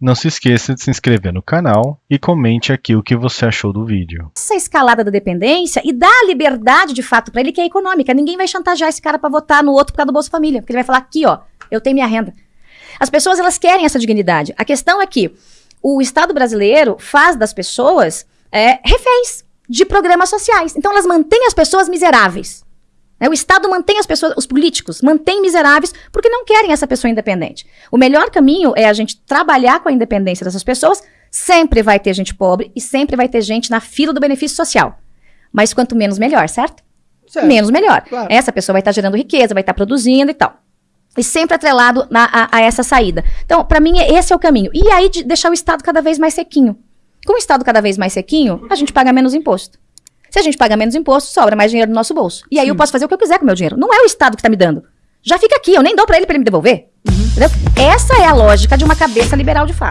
Não se esqueça de se inscrever no canal e comente aqui o que você achou do vídeo. Essa escalada da dependência e dá a liberdade de fato para ele que é econômica. Ninguém vai chantagear esse cara para votar no outro por causa do Bolsa Família, porque ele vai falar aqui, ó, eu tenho minha renda. As pessoas elas querem essa dignidade. A questão é que o Estado brasileiro faz das pessoas é, reféns de programas sociais. Então elas mantêm as pessoas miseráveis. Né? O Estado mantém as pessoas, os políticos mantêm miseráveis porque não querem essa pessoa independente. O melhor caminho é a gente trabalhar com a independência dessas pessoas. Sempre vai ter gente pobre e sempre vai ter gente na fila do benefício social. Mas quanto menos, melhor, certo? certo. Menos, melhor. Claro. Essa pessoa vai estar gerando riqueza, vai estar produzindo e tal. E sempre atrelado na, a, a, essa saída. Então, para mim, esse é o caminho. E aí, de deixar o Estado cada vez mais sequinho. Com o Estado cada vez mais sequinho, a gente paga menos imposto. Se a gente paga menos imposto, sobra mais dinheiro no nosso bolso. E aí Sim. eu posso fazer o que eu quiser com o meu dinheiro. Não é o Estado que está me dando. Já fica aqui, eu nem dou para ele para ele me devolver. Uhum. Essa é a lógica de uma cabeça liberal de fato.